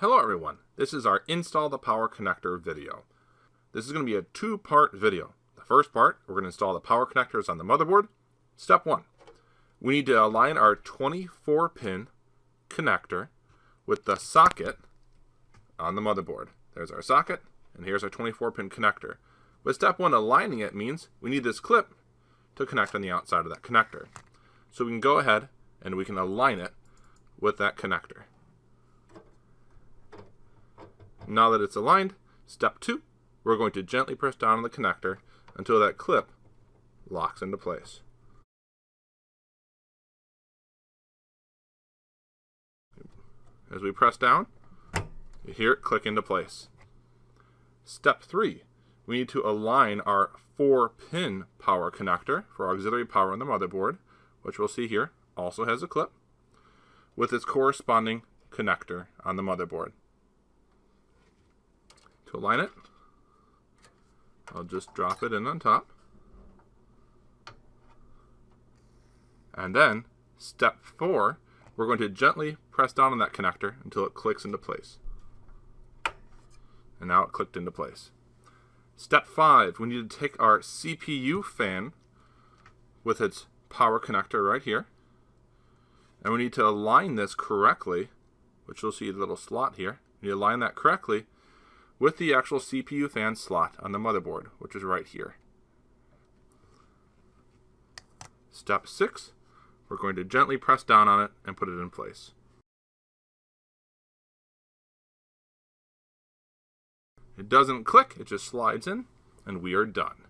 Hello everyone, this is our install the power connector video. This is going to be a two-part video. The first part, we're going to install the power connectors on the motherboard. Step one, we need to align our 24 pin connector with the socket on the motherboard. There's our socket, and here's our 24 pin connector. With step one, aligning it means we need this clip to connect on the outside of that connector. So we can go ahead and we can align it with that connector. Now that it's aligned, step two, we're going to gently press down on the connector until that clip locks into place. As we press down, you hear it click into place. Step three, we need to align our four pin power connector for auxiliary power on the motherboard, which we'll see here also has a clip, with its corresponding connector on the motherboard to align it. I'll just drop it in on top. And then, step four, we're going to gently press down on that connector until it clicks into place. And now it clicked into place. Step five, we need to take our CPU fan with its power connector right here. And we need to align this correctly, which you'll see the little slot here. You align that correctly with the actual CPU fan slot on the motherboard, which is right here. Step 6, we're going to gently press down on it and put it in place. It doesn't click, it just slides in, and we are done.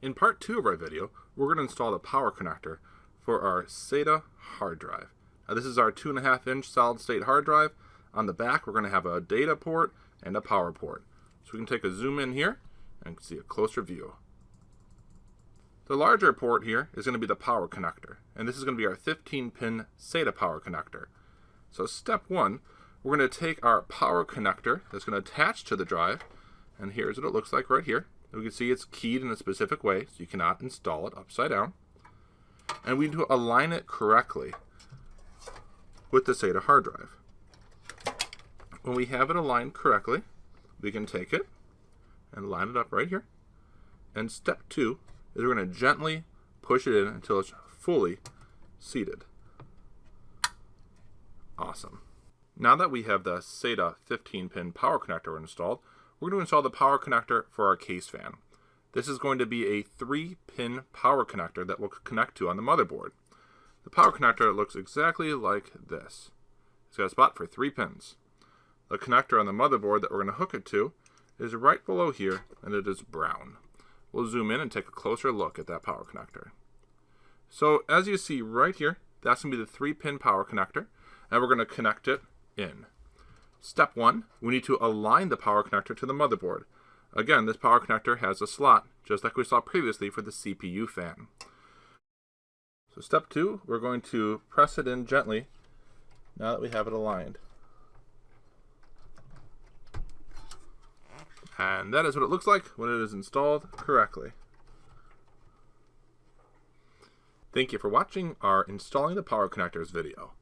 In part 2 of our video, we're going to install the power connector for our SATA hard drive. Now this is our 2.5 inch solid state hard drive. On the back we're going to have a data port and a power port. So we can take a zoom in here and see a closer view. The larger port here is going to be the power connector, and this is going to be our 15 pin SATA power connector. So step one, we're going to take our power connector that's going to attach to the drive, and here's what it looks like right here. We can see it's keyed in a specific way, so you cannot install it upside down. And we need to align it correctly with the SATA hard drive. When we have it aligned correctly, we can take it and line it up right here. And step two is we're going to gently push it in until it's fully seated. Awesome. Now that we have the SATA 15-pin power connector installed, we're going to install the power connector for our case fan. This is going to be a 3-pin power connector that we'll connect to on the motherboard. The power connector looks exactly like this. It's got a spot for 3 pins. The connector on the motherboard that we're going to hook it to is right below here, and it is brown. We'll zoom in and take a closer look at that power connector. So as you see right here, that's going to be the 3-pin power connector, and we're going to connect it in. Step 1, we need to align the power connector to the motherboard. Again, this power connector has a slot, just like we saw previously for the CPU fan. So step 2, we're going to press it in gently now that we have it aligned. And that is what it looks like when it is installed correctly. Thank you for watching our Installing the Power Connectors video.